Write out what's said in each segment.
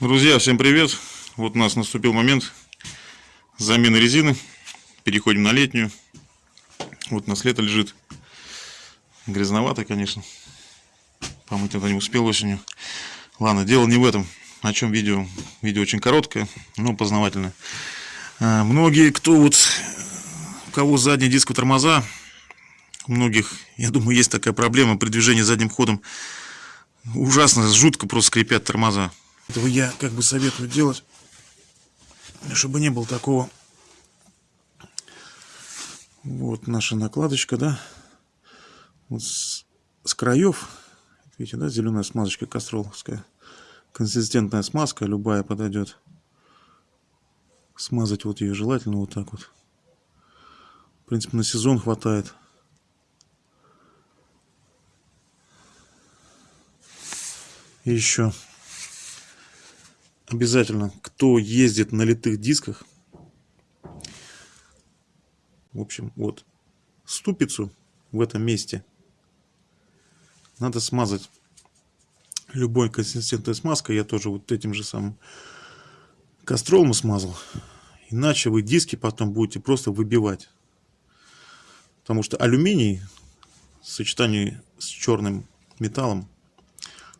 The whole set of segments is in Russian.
Друзья, всем привет! Вот у нас наступил момент замены резины. Переходим на летнюю. Вот у нас лето лежит. Грязновато, конечно. Помыть это не успел осенью. Ладно, дело не в этом. О чем видео? Видео очень короткое, но познавательное. А, многие, кто вот, у кого задний диск у тормоза, у многих, я думаю, есть такая проблема при движении задним ходом. Ужасно, жутко просто скрипят тормоза. Этого я как бы советую делать, чтобы не было такого. Вот наша накладочка, да. Вот с, с краев, видите, да, зеленая смазочка кастроловская. Консистентная смазка, любая подойдет. Смазать вот ее желательно вот так вот. В принципе, на сезон хватает. И еще обязательно, кто ездит на литых дисках, в общем, вот, ступицу в этом месте надо смазать любой консистентной смазкой. Я тоже вот этим же самым кастролом смазал. Иначе вы диски потом будете просто выбивать. Потому что алюминий в сочетании с черным металлом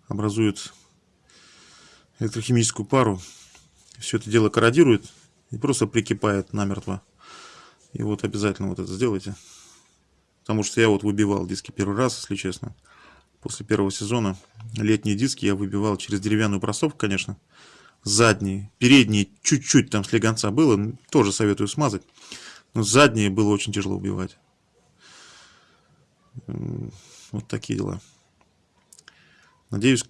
образует электрохимическую пару. Все это дело корродирует и просто прикипает намертво. И вот обязательно вот это сделайте. Потому что я вот выбивал диски первый раз, если честно. После первого сезона летние диски я выбивал через деревянную просовку, конечно. Задние, передние чуть-чуть там слегонца было. Тоже советую смазать. Но задние было очень тяжело убивать. Вот такие дела. Надеюсь,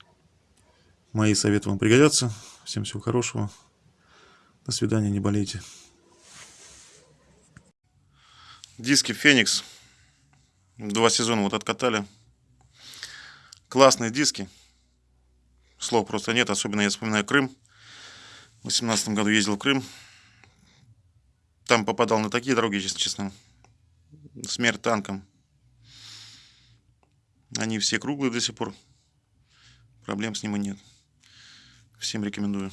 Мои советы вам пригодятся. Всем всего хорошего. До свидания, не болейте. Диски Феникс. Два сезона вот откатали. Классные диски. Слов просто нет, особенно я вспоминаю Крым. В 2018 году ездил в Крым. Там попадал на такие дороги, если честно. Смерть танком. Они все круглые до сих пор. Проблем с ними нет. Всем рекомендую.